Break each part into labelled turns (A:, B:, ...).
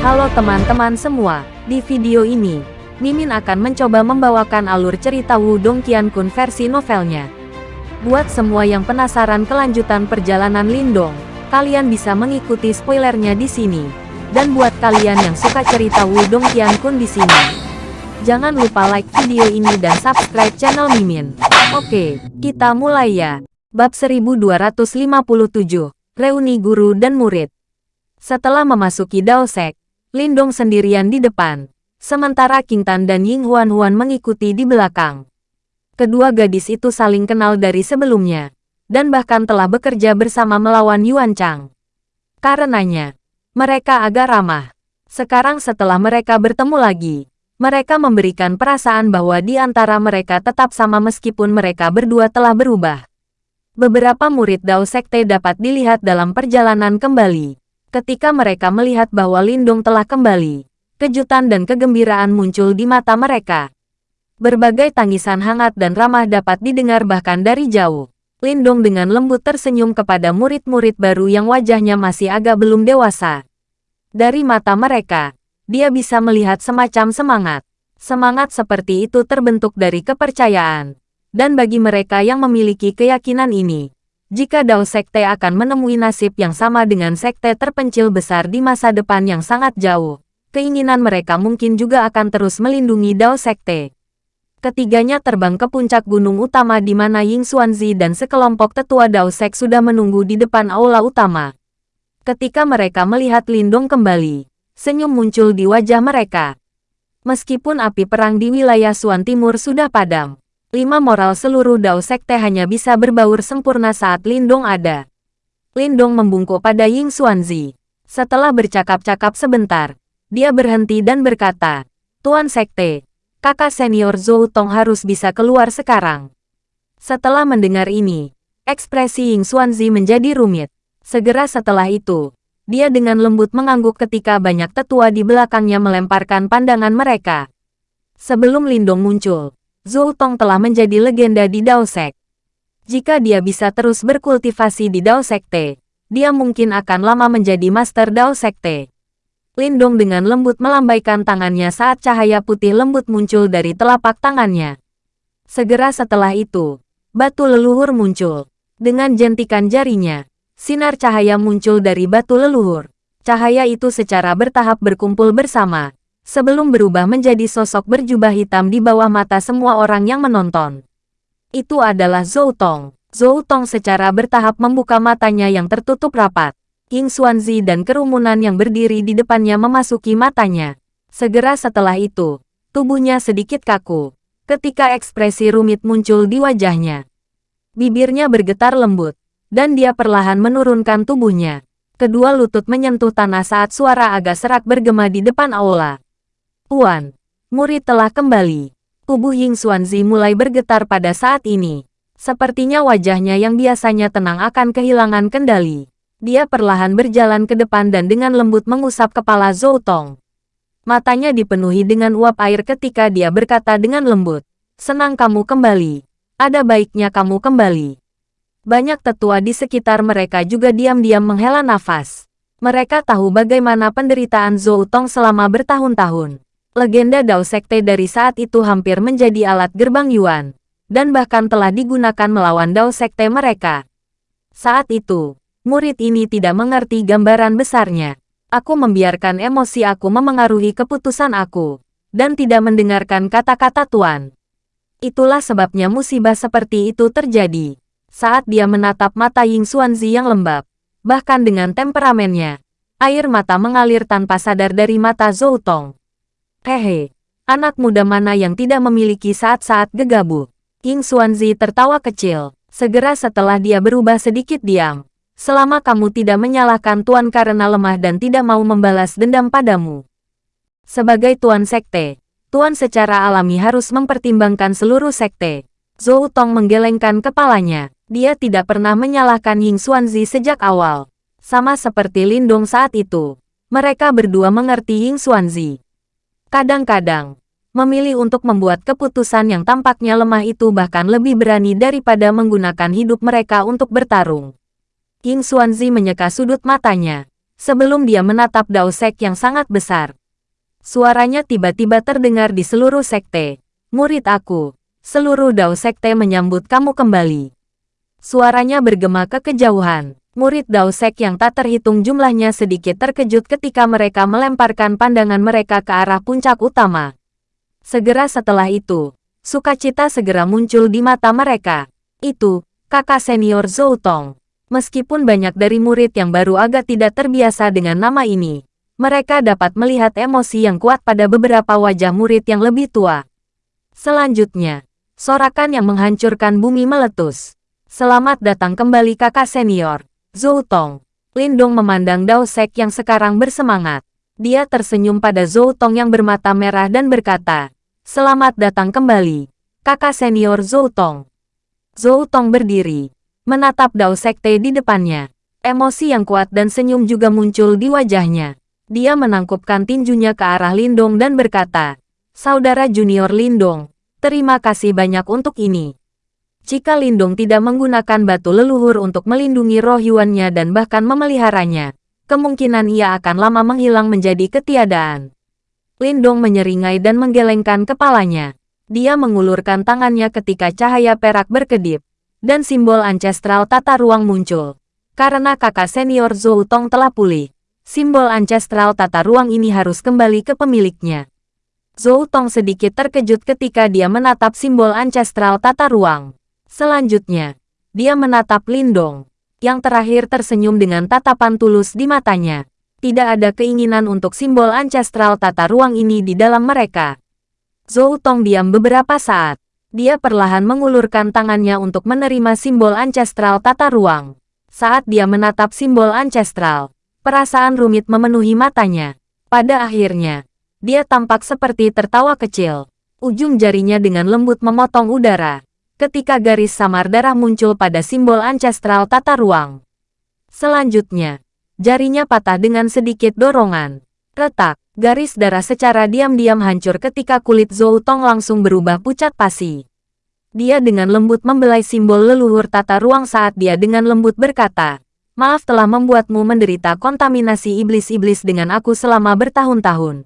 A: Halo teman-teman semua, di video ini, Mimin akan mencoba membawakan alur cerita Wudong Qiankun versi novelnya. Buat semua yang penasaran kelanjutan perjalanan Lindong, kalian bisa mengikuti spoilernya di sini. Dan buat kalian yang suka cerita Wudong Qiankun di sini, jangan lupa like video ini dan subscribe channel Mimin. Oke, kita mulai ya. Bab 1257, Reuni Guru dan Murid. Setelah memasuki Daosek, Lindong sendirian di depan, sementara King Tan dan Ying Huan Huan mengikuti di belakang. Kedua gadis itu saling kenal dari sebelumnya, dan bahkan telah bekerja bersama melawan Yuan Chang. Karenanya, mereka agak ramah. Sekarang setelah mereka bertemu lagi, mereka memberikan perasaan bahwa di antara mereka tetap sama meskipun mereka berdua telah berubah. Beberapa murid Dao Sekte dapat dilihat dalam perjalanan kembali. Ketika mereka melihat bahwa Lindung telah kembali, kejutan dan kegembiraan muncul di mata mereka. Berbagai tangisan hangat dan ramah dapat didengar bahkan dari jauh. Lindung dengan lembut tersenyum kepada murid-murid baru yang wajahnya masih agak belum dewasa. Dari mata mereka, dia bisa melihat semacam semangat. Semangat seperti itu terbentuk dari kepercayaan. Dan bagi mereka yang memiliki keyakinan ini, jika Dao Sekte akan menemui nasib yang sama dengan sekte terpencil besar di masa depan yang sangat jauh, keinginan mereka mungkin juga akan terus melindungi Dao Sekte. Ketiganya terbang ke puncak gunung utama di mana Ying Xuanzi dan sekelompok tetua Dao Sek sudah menunggu di depan aula utama. Ketika mereka melihat Lindong kembali, senyum muncul di wajah mereka. Meskipun api perang di wilayah Suan Timur sudah padam, Lima moral seluruh Dao Sekte hanya bisa berbaur sempurna saat Lindong ada. Lindong membungkuk pada Ying Xuanzi. Setelah bercakap-cakap sebentar, dia berhenti dan berkata, Tuan Sekte, kakak senior Zhou Tong harus bisa keluar sekarang. Setelah mendengar ini, ekspresi Ying Xuanzi menjadi rumit. Segera setelah itu, dia dengan lembut mengangguk ketika banyak tetua di belakangnya melemparkan pandangan mereka. Sebelum Lindong muncul, Zhou Tong telah menjadi legenda di Dao Sek. Jika dia bisa terus berkultivasi di Dao Sekte, dia mungkin akan lama menjadi Master Dao Sekte. Lindong dengan lembut melambaikan tangannya saat cahaya putih lembut muncul dari telapak tangannya. Segera setelah itu, batu leluhur muncul. Dengan jentikan jarinya, sinar cahaya muncul dari batu leluhur. Cahaya itu secara bertahap berkumpul bersama, sebelum berubah menjadi sosok berjubah hitam di bawah mata semua orang yang menonton. Itu adalah Zhou Tong. Zhou Tong secara bertahap membuka matanya yang tertutup rapat. King Xuanzi dan kerumunan yang berdiri di depannya memasuki matanya. Segera setelah itu, tubuhnya sedikit kaku, ketika ekspresi rumit muncul di wajahnya. Bibirnya bergetar lembut, dan dia perlahan menurunkan tubuhnya. Kedua lutut menyentuh tanah saat suara agak serak bergema di depan aula. Tuan, murid telah kembali. Tubuh Ying Xuanzi mulai bergetar pada saat ini. Sepertinya wajahnya yang biasanya tenang akan kehilangan kendali. Dia perlahan berjalan ke depan dan dengan lembut mengusap kepala Zhou Tong. Matanya dipenuhi dengan uap air ketika dia berkata dengan lembut, Senang kamu kembali. Ada baiknya kamu kembali. Banyak tetua di sekitar mereka juga diam-diam menghela nafas. Mereka tahu bagaimana penderitaan Zhou Tong selama bertahun-tahun. Legenda Dao Sekte dari saat itu hampir menjadi alat gerbang Yuan, dan bahkan telah digunakan melawan Dao Sekte mereka. Saat itu, murid ini tidak mengerti gambaran besarnya. Aku membiarkan emosi aku memengaruhi keputusan aku, dan tidak mendengarkan kata-kata Tuan. Itulah sebabnya musibah seperti itu terjadi. Saat dia menatap mata Ying Xuanzi yang lembab, bahkan dengan temperamennya, air mata mengalir tanpa sadar dari mata Zhou Tong. Hehe, anak muda mana yang tidak memiliki saat-saat gegabah? King Xuanzi tertawa kecil, segera setelah dia berubah sedikit diam. Selama kamu tidak menyalahkan Tuan karena lemah dan tidak mau membalas dendam padamu. Sebagai Tuan Sekte, Tuan secara alami harus mempertimbangkan seluruh sekte. Zhou Tong menggelengkan kepalanya. Dia tidak pernah menyalahkan Ying Xuanzi sejak awal. Sama seperti Lindong saat itu. Mereka berdua mengerti Ying Xuanzi. Kadang-kadang, memilih untuk membuat keputusan yang tampaknya lemah itu bahkan lebih berani daripada menggunakan hidup mereka untuk bertarung. King Xuanzi menyeka sudut matanya. sebelum dia menatap Dao Sek yang sangat besar. Suaranya tiba-tiba terdengar di seluruh sekte. Murid aku, seluruh Dao Sekte menyambut kamu kembali. Suaranya bergema ke kejauhan. Murid Dao Sek yang tak terhitung jumlahnya sedikit terkejut ketika mereka melemparkan pandangan mereka ke arah puncak utama. Segera setelah itu, sukacita segera muncul di mata mereka. Itu, kakak senior Zhou Tong. Meskipun banyak dari murid yang baru agak tidak terbiasa dengan nama ini, mereka dapat melihat emosi yang kuat pada beberapa wajah murid yang lebih tua. Selanjutnya, sorakan yang menghancurkan bumi meletus. Selamat datang kembali kakak senior, Zhou Tong. Lindong memandang Dao Sek yang sekarang bersemangat. Dia tersenyum pada Zhou Tong yang bermata merah dan berkata, Selamat datang kembali, kakak senior Zhou Tong. Zhou Tong berdiri, menatap Dao Sekte di depannya. Emosi yang kuat dan senyum juga muncul di wajahnya. Dia menangkupkan tinjunya ke arah Lindong dan berkata, Saudara junior Lindong, terima kasih banyak untuk ini. Jika Lindung tidak menggunakan batu leluhur untuk melindungi roh Yuannya dan bahkan memeliharanya, kemungkinan ia akan lama menghilang menjadi ketiadaan. Lindung menyeringai dan menggelengkan kepalanya. Dia mengulurkan tangannya ketika cahaya perak berkedip, dan simbol ancestral tata ruang muncul. Karena kakak senior Zhou Tong telah pulih, simbol ancestral tata ruang ini harus kembali ke pemiliknya. Zhou Tong sedikit terkejut ketika dia menatap simbol ancestral tata ruang. Selanjutnya, dia menatap Lindong, yang terakhir tersenyum dengan tatapan tulus di matanya. Tidak ada keinginan untuk simbol ancestral tata ruang ini di dalam mereka. Zhou Tong diam beberapa saat. Dia perlahan mengulurkan tangannya untuk menerima simbol ancestral tata ruang. Saat dia menatap simbol ancestral, perasaan rumit memenuhi matanya. Pada akhirnya, dia tampak seperti tertawa kecil. Ujung jarinya dengan lembut memotong udara ketika garis samar darah muncul pada simbol ancestral tata ruang. Selanjutnya, jarinya patah dengan sedikit dorongan. Retak, garis darah secara diam-diam hancur ketika kulit Zhou Tong langsung berubah pucat pasi. Dia dengan lembut membelai simbol leluhur tata ruang saat dia dengan lembut berkata, Maaf telah membuatmu menderita kontaminasi iblis-iblis dengan aku selama bertahun-tahun.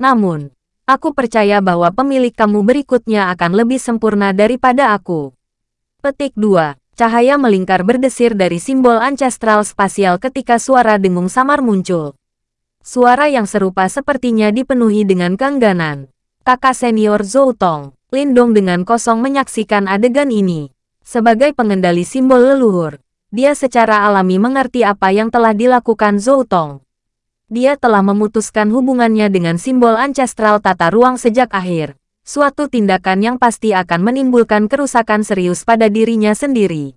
A: Namun, Aku percaya bahwa pemilik kamu berikutnya akan lebih sempurna daripada aku. Petik 2. Cahaya melingkar berdesir dari simbol ancestral spasial ketika suara dengung samar muncul. Suara yang serupa sepertinya dipenuhi dengan keengganan. Kakak senior Zhou Tong, Lindong dengan kosong menyaksikan adegan ini. Sebagai pengendali simbol leluhur, dia secara alami mengerti apa yang telah dilakukan Zhou Tong dia telah memutuskan hubungannya dengan simbol ancestral tata ruang sejak akhir. Suatu tindakan yang pasti akan menimbulkan kerusakan serius pada dirinya sendiri.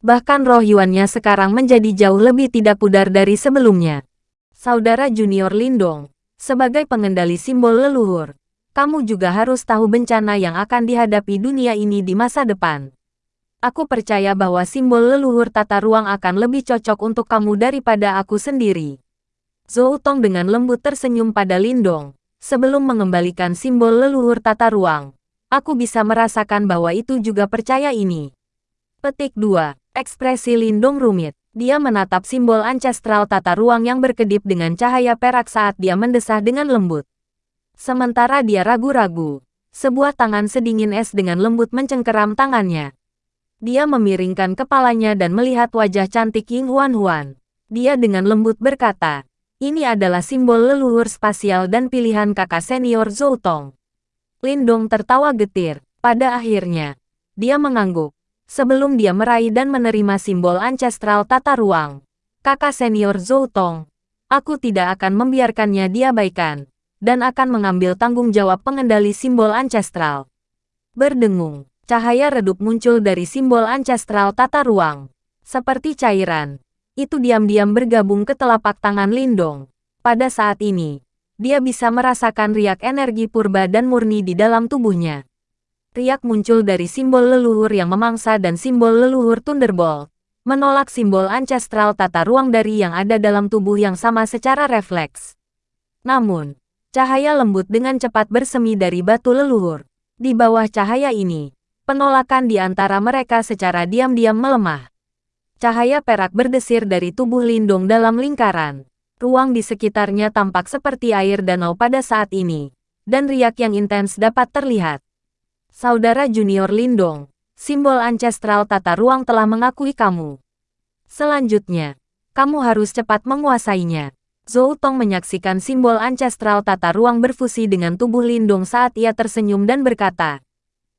A: Bahkan roh Yuannya sekarang menjadi jauh lebih tidak pudar dari sebelumnya. Saudara junior Lindong, sebagai pengendali simbol leluhur, kamu juga harus tahu bencana yang akan dihadapi dunia ini di masa depan. Aku percaya bahwa simbol leluhur tata ruang akan lebih cocok untuk kamu daripada aku sendiri. Zhou Tong dengan lembut tersenyum pada Lindong. Sebelum mengembalikan simbol leluhur tata ruang, aku bisa merasakan bahwa itu juga percaya ini. Petik 2. Ekspresi Lindong rumit. Dia menatap simbol ancestral tata ruang yang berkedip dengan cahaya perak saat dia mendesah dengan lembut. Sementara dia ragu-ragu, sebuah tangan sedingin es dengan lembut mencengkeram tangannya. Dia memiringkan kepalanya dan melihat wajah cantik Ying Huan Huan. Dia dengan lembut berkata, ini adalah simbol leluhur spasial dan pilihan kakak senior Zhou Tong. Lindong tertawa getir. Pada akhirnya, dia mengangguk. Sebelum dia meraih dan menerima simbol ancestral tata ruang, kakak senior Zhou Tong, aku tidak akan membiarkannya diabaikan, dan akan mengambil tanggung jawab pengendali simbol ancestral. Berdengung, cahaya redup muncul dari simbol ancestral tata ruang. Seperti cairan, itu diam-diam bergabung ke telapak tangan Lindong. Pada saat ini, dia bisa merasakan riak energi purba dan murni di dalam tubuhnya. Riak muncul dari simbol leluhur yang memangsa dan simbol leluhur Thunderbolt, menolak simbol ancestral tata ruang dari yang ada dalam tubuh yang sama secara refleks. Namun, cahaya lembut dengan cepat bersemi dari batu leluhur. Di bawah cahaya ini, penolakan di antara mereka secara diam-diam melemah. Cahaya perak berdesir dari tubuh Lindong dalam lingkaran. Ruang di sekitarnya tampak seperti air danau pada saat ini, dan riak yang intens dapat terlihat. Saudara junior Lindong, simbol ancestral tata ruang telah mengakui kamu. Selanjutnya, kamu harus cepat menguasainya. Zhou Tong menyaksikan simbol ancestral tata ruang berfusi dengan tubuh Lindong saat ia tersenyum dan berkata.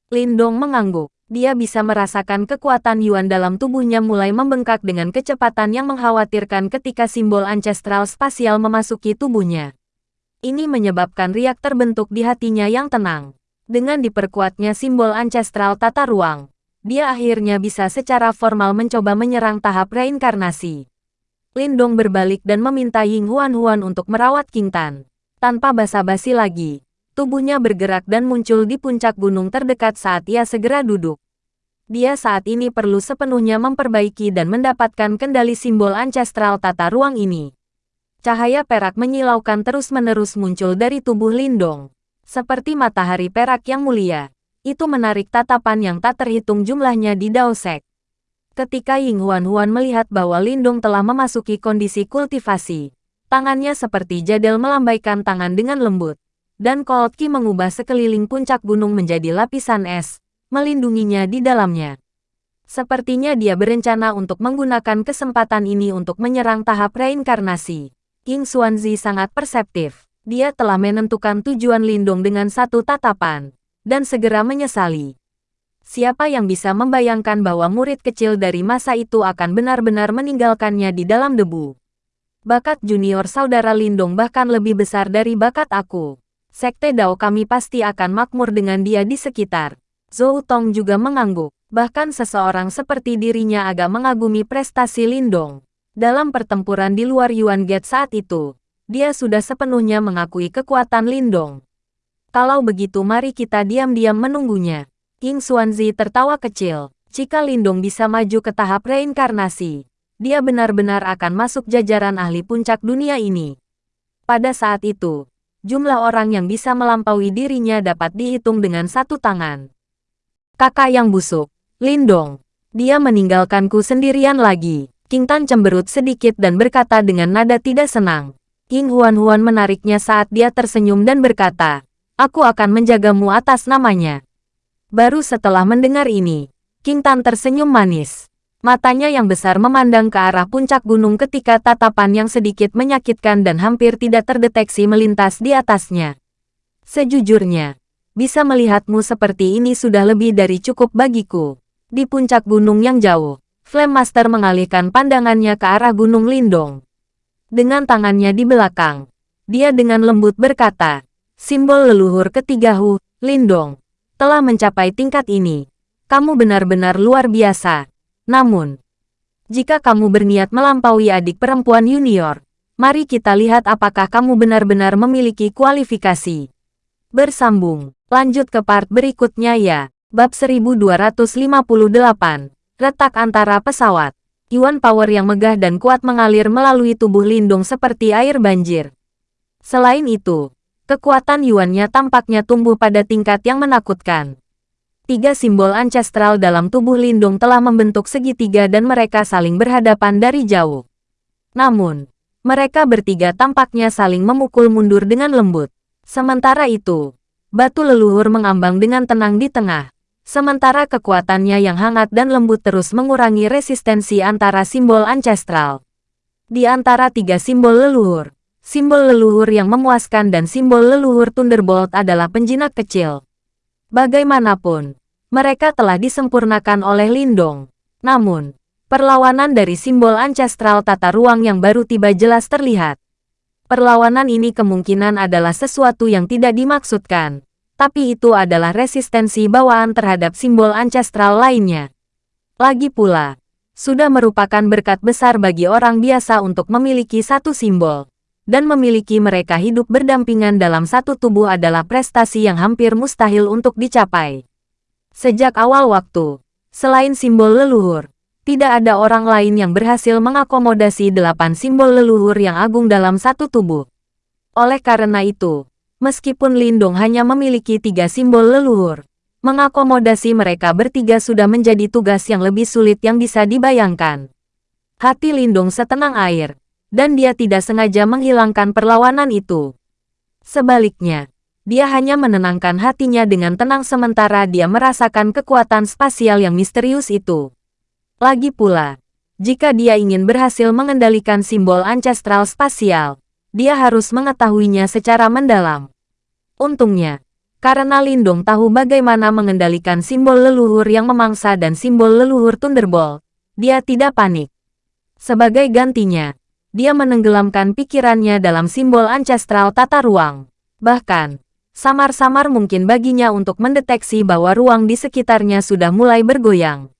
A: Lindong mengangguk. Dia bisa merasakan kekuatan Yuan dalam tubuhnya mulai membengkak dengan kecepatan yang mengkhawatirkan ketika simbol ancestral spasial memasuki tubuhnya. Ini menyebabkan riak terbentuk di hatinya yang tenang. Dengan diperkuatnya simbol ancestral tata ruang, dia akhirnya bisa secara formal mencoba menyerang tahap reinkarnasi. Lindong berbalik dan meminta Ying Huan Huan untuk merawat King Tan. Tanpa basa-basi lagi, tubuhnya bergerak dan muncul di puncak gunung terdekat saat ia segera duduk. Dia saat ini perlu sepenuhnya memperbaiki dan mendapatkan kendali simbol ancestral tata ruang ini. Cahaya perak menyilaukan terus-menerus muncul dari tubuh Lindong. Seperti matahari perak yang mulia, itu menarik tatapan yang tak terhitung jumlahnya di Daosek. Ketika Ying Huan Huan melihat bahwa Lindong telah memasuki kondisi kultivasi, tangannya seperti jadel melambaikan tangan dengan lembut dan Cold Ki mengubah sekeliling puncak gunung menjadi lapisan es, melindunginya di dalamnya. Sepertinya dia berencana untuk menggunakan kesempatan ini untuk menyerang tahap reinkarnasi. King Xuanzi sangat perseptif. Dia telah menentukan tujuan Lindung dengan satu tatapan, dan segera menyesali. Siapa yang bisa membayangkan bahwa murid kecil dari masa itu akan benar-benar meninggalkannya di dalam debu? Bakat junior saudara Lindung bahkan lebih besar dari bakat aku. Sekte Dao kami pasti akan makmur dengan dia di sekitar. Zhou Tong juga mengangguk. Bahkan seseorang seperti dirinya agak mengagumi prestasi Lindong. Dalam pertempuran di luar Yuan Gate saat itu, dia sudah sepenuhnya mengakui kekuatan Lindong. Kalau begitu mari kita diam-diam menunggunya. King Xuanzi tertawa kecil. Jika Lindong bisa maju ke tahap reinkarnasi, dia benar-benar akan masuk jajaran ahli puncak dunia ini. Pada saat itu, jumlah orang yang bisa melampaui dirinya dapat dihitung dengan satu tangan. Kakak yang busuk, Lindong. Dia meninggalkanku sendirian lagi. King Tan cemberut sedikit dan berkata dengan nada tidak senang. King Huan Huan menariknya saat dia tersenyum dan berkata, Aku akan menjagamu atas namanya. Baru setelah mendengar ini, King Tan tersenyum manis. Matanya yang besar memandang ke arah puncak gunung ketika tatapan yang sedikit menyakitkan dan hampir tidak terdeteksi melintas di atasnya. Sejujurnya, bisa melihatmu seperti ini sudah lebih dari cukup bagiku. Di puncak gunung yang jauh, Flame Master mengalihkan pandangannya ke arah Gunung Lindong. Dengan tangannya di belakang, dia dengan lembut berkata, simbol leluhur ketiga Hu, Lindong, telah mencapai tingkat ini. Kamu benar-benar luar biasa. Namun, jika kamu berniat melampaui adik perempuan junior, mari kita lihat apakah kamu benar-benar memiliki kualifikasi. Bersambung, lanjut ke part berikutnya ya. Bab 1258, retak antara pesawat. Yuan power yang megah dan kuat mengalir melalui tubuh Lindung seperti air banjir. Selain itu, kekuatan Yuannya tampaknya tumbuh pada tingkat yang menakutkan. Tiga simbol ancestral dalam tubuh Lindung telah membentuk segitiga dan mereka saling berhadapan dari jauh. Namun, mereka bertiga tampaknya saling memukul mundur dengan lembut. Sementara itu, batu leluhur mengambang dengan tenang di tengah. Sementara kekuatannya yang hangat dan lembut terus mengurangi resistensi antara simbol ancestral. Di antara tiga simbol leluhur, simbol leluhur yang memuaskan dan simbol leluhur Thunderbolt adalah penjinak kecil. Bagaimanapun, mereka telah disempurnakan oleh Lindong. Namun, perlawanan dari simbol ancestral tata ruang yang baru tiba jelas terlihat. Perlawanan ini kemungkinan adalah sesuatu yang tidak dimaksudkan, tapi itu adalah resistensi bawaan terhadap simbol ancestral lainnya. Lagi pula, sudah merupakan berkat besar bagi orang biasa untuk memiliki satu simbol dan memiliki mereka hidup berdampingan dalam satu tubuh adalah prestasi yang hampir mustahil untuk dicapai. Sejak awal waktu, selain simbol leluhur, tidak ada orang lain yang berhasil mengakomodasi delapan simbol leluhur yang agung dalam satu tubuh. Oleh karena itu, meskipun Lindung hanya memiliki tiga simbol leluhur, mengakomodasi mereka bertiga sudah menjadi tugas yang lebih sulit yang bisa dibayangkan. Hati Lindung setenang air, dan dia tidak sengaja menghilangkan perlawanan itu. Sebaliknya, dia hanya menenangkan hatinya dengan tenang sementara dia merasakan kekuatan spasial yang misterius itu. Lagi pula, jika dia ingin berhasil mengendalikan simbol ancestral spasial, dia harus mengetahuinya secara mendalam. Untungnya, karena Lindong tahu bagaimana mengendalikan simbol leluhur yang memangsa dan simbol leluhur Thunderbolt, dia tidak panik. Sebagai gantinya, dia menenggelamkan pikirannya dalam simbol ancestral tata ruang. Bahkan, samar-samar mungkin baginya untuk mendeteksi bahwa ruang di sekitarnya sudah mulai bergoyang.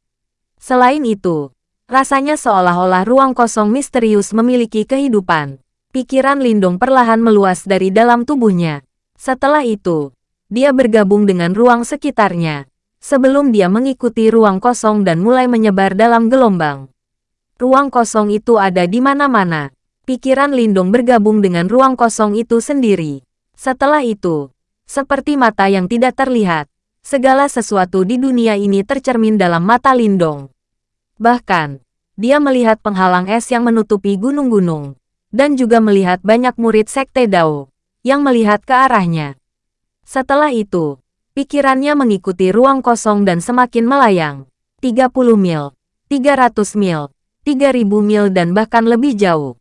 A: Selain itu, rasanya seolah-olah ruang kosong misterius memiliki kehidupan. Pikiran Lindong perlahan meluas dari dalam tubuhnya. Setelah itu, dia bergabung dengan ruang sekitarnya, sebelum dia mengikuti ruang kosong dan mulai menyebar dalam gelombang. Ruang kosong itu ada di mana-mana. Pikiran Lindong bergabung dengan ruang kosong itu sendiri. Setelah itu, seperti mata yang tidak terlihat, segala sesuatu di dunia ini tercermin dalam mata Lindong. Bahkan, dia melihat penghalang es yang menutupi gunung-gunung, dan juga melihat banyak murid Sekte Dao yang melihat ke arahnya. Setelah itu, pikirannya mengikuti ruang kosong dan semakin melayang. 30 mil, 300 mil, 3000 mil dan bahkan lebih jauh.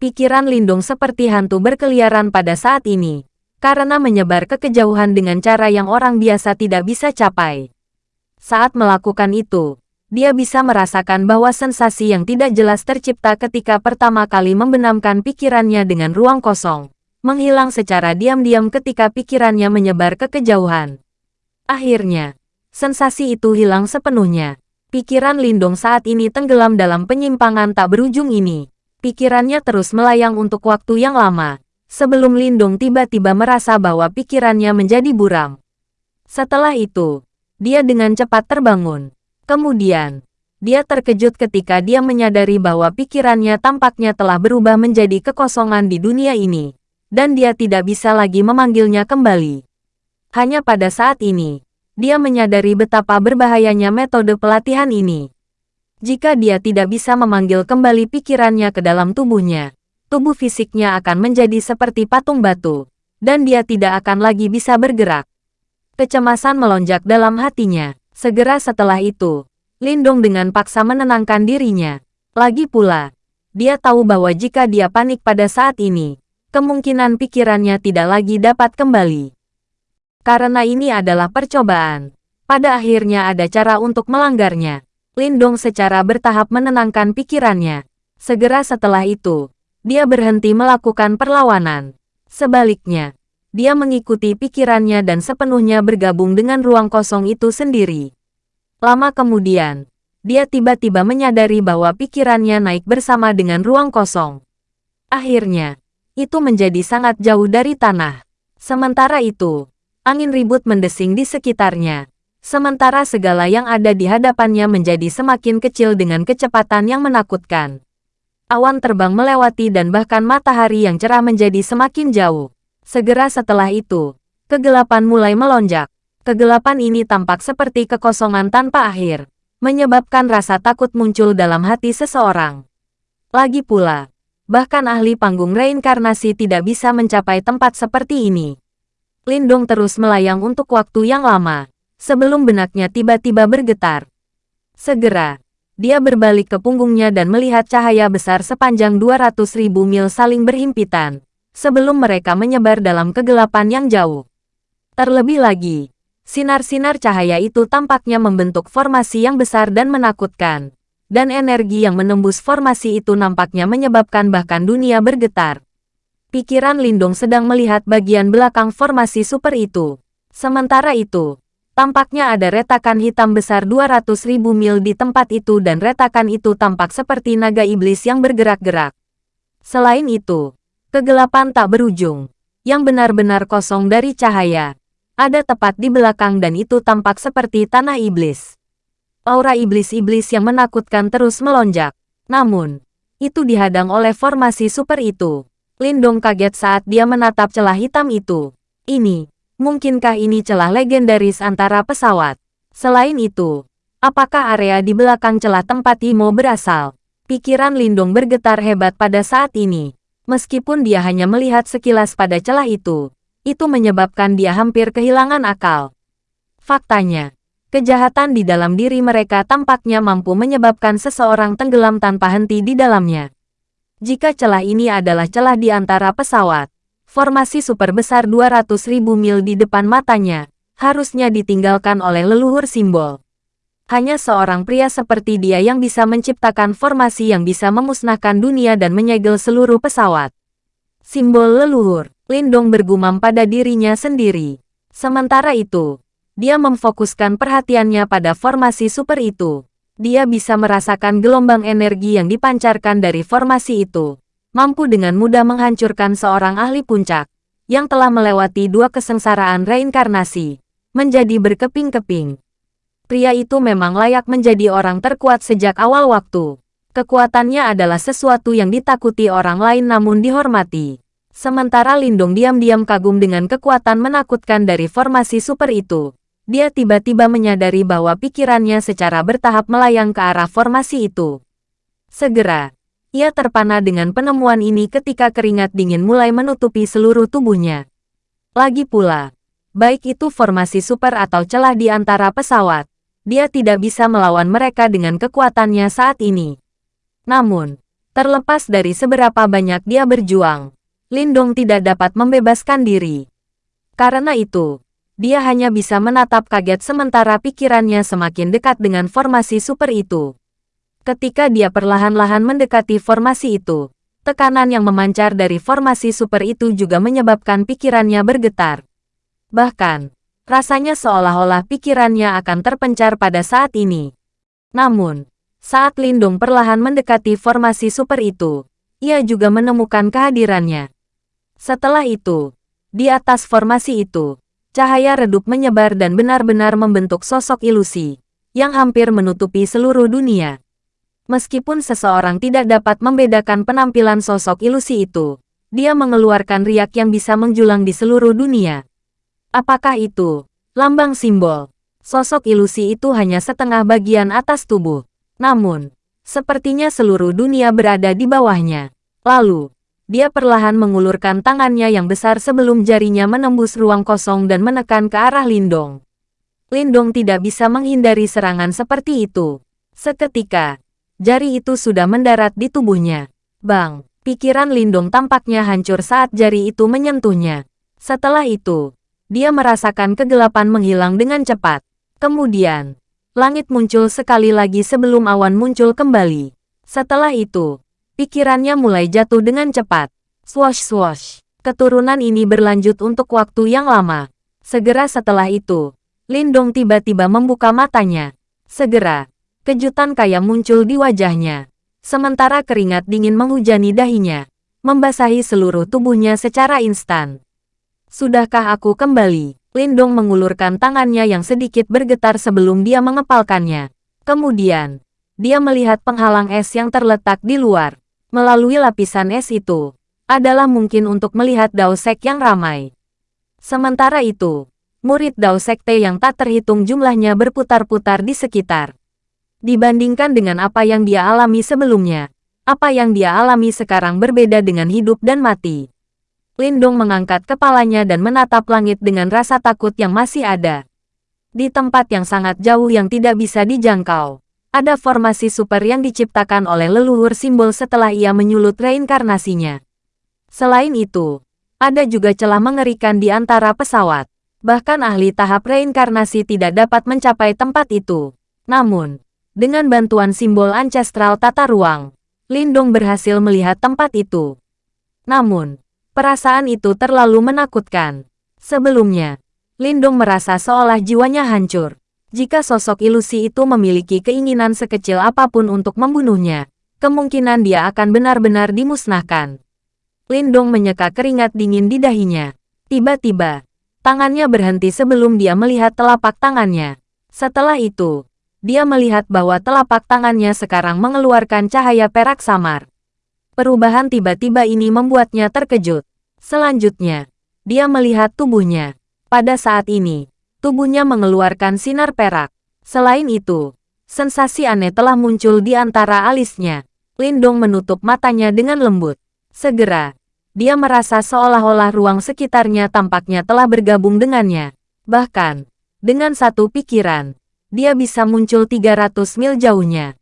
A: Pikiran Lindung seperti hantu berkeliaran pada saat ini, karena menyebar ke kejauhan dengan cara yang orang biasa tidak bisa capai. Saat melakukan itu, dia bisa merasakan bahwa sensasi yang tidak jelas tercipta ketika pertama kali membenamkan pikirannya dengan ruang kosong menghilang secara diam-diam ketika pikirannya menyebar ke kejauhan. Akhirnya, sensasi itu hilang sepenuhnya. Pikiran Lindong saat ini tenggelam dalam penyimpangan tak berujung ini. Pikirannya terus melayang untuk waktu yang lama, sebelum Lindong tiba-tiba merasa bahwa pikirannya menjadi buram. Setelah itu, dia dengan cepat terbangun. Kemudian, dia terkejut ketika dia menyadari bahwa pikirannya tampaknya telah berubah menjadi kekosongan di dunia ini dan dia tidak bisa lagi memanggilnya kembali. Hanya pada saat ini, dia menyadari betapa berbahayanya metode pelatihan ini. Jika dia tidak bisa memanggil kembali pikirannya ke dalam tubuhnya, tubuh fisiknya akan menjadi seperti patung batu, dan dia tidak akan lagi bisa bergerak. Kecemasan melonjak dalam hatinya. Segera setelah itu, Lindong dengan paksa menenangkan dirinya. Lagi pula, dia tahu bahwa jika dia panik pada saat ini, kemungkinan pikirannya tidak lagi dapat kembali. Karena ini adalah percobaan, pada akhirnya ada cara untuk melanggarnya. Lindong secara bertahap menenangkan pikirannya. Segera setelah itu, dia berhenti melakukan perlawanan. Sebaliknya, dia mengikuti pikirannya dan sepenuhnya bergabung dengan ruang kosong itu sendiri. Lama kemudian, dia tiba-tiba menyadari bahwa pikirannya naik bersama dengan ruang kosong. Akhirnya, itu menjadi sangat jauh dari tanah. Sementara itu, angin ribut mendesing di sekitarnya. Sementara segala yang ada di hadapannya menjadi semakin kecil dengan kecepatan yang menakutkan. Awan terbang melewati dan bahkan matahari yang cerah menjadi semakin jauh. Segera setelah itu, kegelapan mulai melonjak. Kegelapan ini tampak seperti kekosongan tanpa akhir, menyebabkan rasa takut muncul dalam hati seseorang. Lagi pula, Bahkan ahli panggung reinkarnasi tidak bisa mencapai tempat seperti ini. Lindong terus melayang untuk waktu yang lama, sebelum benaknya tiba-tiba bergetar. Segera, dia berbalik ke punggungnya dan melihat cahaya besar sepanjang 200 ribu mil saling berhimpitan, sebelum mereka menyebar dalam kegelapan yang jauh. Terlebih lagi, sinar-sinar cahaya itu tampaknya membentuk formasi yang besar dan menakutkan, dan energi yang menembus formasi itu nampaknya menyebabkan bahkan dunia bergetar. Pikiran Lindong sedang melihat bagian belakang formasi super itu. Sementara itu, tampaknya ada retakan hitam besar 200 ribu mil di tempat itu dan retakan itu tampak seperti naga iblis yang bergerak-gerak. Selain itu, kegelapan tak berujung, yang benar-benar kosong dari cahaya, ada tepat di belakang dan itu tampak seperti tanah iblis. Aura iblis-iblis yang menakutkan terus melonjak. Namun, itu dihadang oleh formasi super itu. Lindong kaget saat dia menatap celah hitam itu. Ini, mungkinkah ini celah legendaris antara pesawat? Selain itu, apakah area di belakang celah tempat Imo berasal? Pikiran Lindong bergetar hebat pada saat ini. Meskipun dia hanya melihat sekilas pada celah itu, itu menyebabkan dia hampir kehilangan akal. Faktanya, kejahatan di dalam diri mereka tampaknya mampu menyebabkan seseorang tenggelam tanpa henti di dalamnya. Jika celah ini adalah celah di antara pesawat, formasi super besar 200.000 mil di depan matanya, harusnya ditinggalkan oleh leluhur simbol. Hanya seorang pria seperti dia yang bisa menciptakan formasi yang bisa memusnahkan dunia dan menyegel seluruh pesawat. Simbol leluhur, Lindong bergumam pada dirinya sendiri. Sementara itu, dia memfokuskan perhatiannya pada formasi super itu. Dia bisa merasakan gelombang energi yang dipancarkan dari formasi itu mampu dengan mudah menghancurkan seorang ahli puncak, yang telah melewati dua kesengsaraan reinkarnasi, menjadi berkeping-keping. Pria itu memang layak menjadi orang terkuat sejak awal waktu. Kekuatannya adalah sesuatu yang ditakuti orang lain namun dihormati. Sementara Lindung diam-diam kagum dengan kekuatan menakutkan dari formasi super itu. Dia tiba-tiba menyadari bahwa pikirannya secara bertahap melayang ke arah formasi itu. Segera, ia terpana dengan penemuan ini ketika keringat dingin mulai menutupi seluruh tubuhnya. Lagi pula, baik itu formasi super atau celah di antara pesawat, dia tidak bisa melawan mereka dengan kekuatannya saat ini. Namun, terlepas dari seberapa banyak dia berjuang, Lindong tidak dapat membebaskan diri. Karena itu, dia hanya bisa menatap kaget sementara pikirannya semakin dekat dengan formasi super itu. Ketika dia perlahan-lahan mendekati formasi itu, tekanan yang memancar dari formasi super itu juga menyebabkan pikirannya bergetar. Bahkan, rasanya seolah-olah pikirannya akan terpencar pada saat ini. Namun, saat Lindung perlahan mendekati formasi super itu, ia juga menemukan kehadirannya. Setelah itu, di atas formasi itu, cahaya redup menyebar dan benar-benar membentuk sosok ilusi, yang hampir menutupi seluruh dunia. Meskipun seseorang tidak dapat membedakan penampilan sosok ilusi itu, dia mengeluarkan riak yang bisa menjulang di seluruh dunia. Apakah itu lambang simbol? Sosok ilusi itu hanya setengah bagian atas tubuh. Namun, sepertinya seluruh dunia berada di bawahnya. Lalu, dia perlahan mengulurkan tangannya yang besar sebelum jarinya menembus ruang kosong dan menekan ke arah Lindong. Lindong tidak bisa menghindari serangan seperti itu. Seketika, jari itu sudah mendarat di tubuhnya. Bang, pikiran Lindung tampaknya hancur saat jari itu menyentuhnya. Setelah itu, dia merasakan kegelapan menghilang dengan cepat. Kemudian, langit muncul sekali lagi sebelum awan muncul kembali. Setelah itu, pikirannya mulai jatuh dengan cepat. Swash swash. Keturunan ini berlanjut untuk waktu yang lama. Segera setelah itu, Lindong tiba-tiba membuka matanya. Segera, Kejutan kaya muncul di wajahnya. Sementara keringat dingin menghujani dahinya, membasahi seluruh tubuhnya secara instan. Sudahkah aku kembali? Lindong mengulurkan tangannya yang sedikit bergetar sebelum dia mengepalkannya. Kemudian, dia melihat penghalang es yang terletak di luar. Melalui lapisan es itu, adalah mungkin untuk melihat Dao Sek yang ramai. Sementara itu, murid Dao Sekte yang tak terhitung jumlahnya berputar-putar di sekitar. Dibandingkan dengan apa yang dia alami sebelumnya, apa yang dia alami sekarang berbeda dengan hidup dan mati. Lindong mengangkat kepalanya dan menatap langit dengan rasa takut yang masih ada. Di tempat yang sangat jauh yang tidak bisa dijangkau, ada formasi super yang diciptakan oleh leluhur simbol setelah ia menyulut reinkarnasinya. Selain itu, ada juga celah mengerikan di antara pesawat. Bahkan ahli tahap reinkarnasi tidak dapat mencapai tempat itu. Namun, dengan bantuan simbol ancestral tata ruang, Lindong berhasil melihat tempat itu. Namun, perasaan itu terlalu menakutkan. Sebelumnya, Lindong merasa seolah jiwanya hancur. Jika sosok ilusi itu memiliki keinginan sekecil apa pun untuk membunuhnya, kemungkinan dia akan benar-benar dimusnahkan. Lindong menyeka keringat dingin di dahinya. Tiba-tiba, tangannya berhenti sebelum dia melihat telapak tangannya. Setelah itu, dia melihat bahwa telapak tangannya sekarang mengeluarkan cahaya perak samar. Perubahan tiba-tiba ini membuatnya terkejut. Selanjutnya, dia melihat tubuhnya. Pada saat ini, tubuhnya mengeluarkan sinar perak. Selain itu, sensasi aneh telah muncul di antara alisnya. Lindong menutup matanya dengan lembut. Segera, dia merasa seolah-olah ruang sekitarnya tampaknya telah bergabung dengannya. Bahkan, dengan satu pikiran, dia bisa muncul 300 mil jauhnya.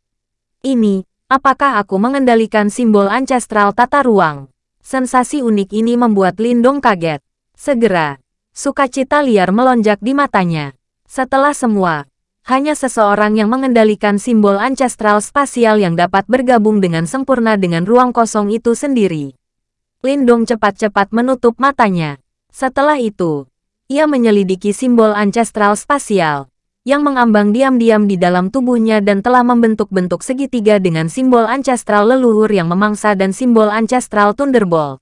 A: Ini, apakah aku mengendalikan simbol ancestral tata ruang? Sensasi unik ini membuat Lindong kaget. Segera, sukacita liar melonjak di matanya. Setelah semua, hanya seseorang yang mengendalikan simbol ancestral spasial yang dapat bergabung dengan sempurna dengan ruang kosong itu sendiri. Lindong cepat-cepat menutup matanya. Setelah itu, ia menyelidiki simbol ancestral spasial yang mengambang diam-diam di dalam tubuhnya dan telah membentuk-bentuk segitiga dengan simbol ancestral leluhur yang memangsa dan simbol ancestral Thunderbolt.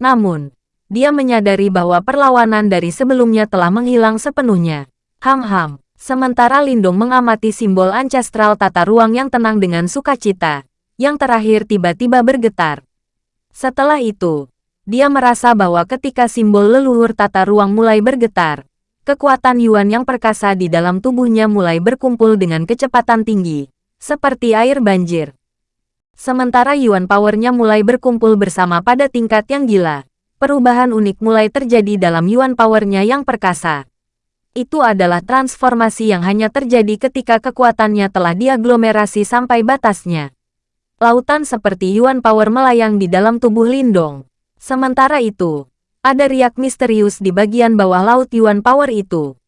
A: Namun, dia menyadari bahwa perlawanan dari sebelumnya telah menghilang sepenuhnya. Ham-ham. Sementara Lindung mengamati simbol ancestral tata ruang yang tenang dengan sukacita, yang terakhir tiba-tiba bergetar. Setelah itu, dia merasa bahwa ketika simbol leluhur tata ruang mulai bergetar, kekuatan Yuan yang perkasa di dalam tubuhnya mulai berkumpul dengan kecepatan tinggi, seperti air banjir. Sementara Yuan powernya mulai berkumpul bersama pada tingkat yang gila, perubahan unik mulai terjadi dalam Yuan powernya yang perkasa itu adalah transformasi yang hanya terjadi ketika kekuatannya telah diaglomerasi sampai batasnya. Lautan seperti Yuan Power melayang di dalam tubuh Lindong. Sementara itu, ada riak misterius di bagian bawah laut Yuan Power itu.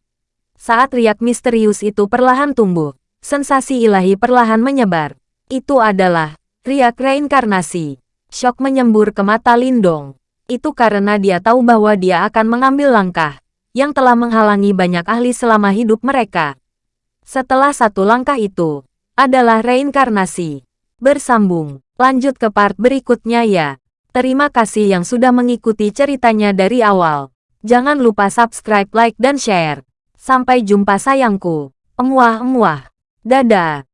A: Saat riak misterius itu perlahan tumbuh, sensasi ilahi perlahan menyebar. Itu adalah riak reinkarnasi. Shock menyembur ke mata Lindong. Itu karena dia tahu bahwa dia akan mengambil langkah yang telah menghalangi banyak ahli selama hidup mereka. Setelah satu langkah itu, adalah reinkarnasi. Bersambung, lanjut ke part berikutnya ya. Terima kasih yang sudah mengikuti ceritanya dari awal. Jangan lupa subscribe, like, dan share. Sampai jumpa sayangku. Emuah-emuah. Dadah.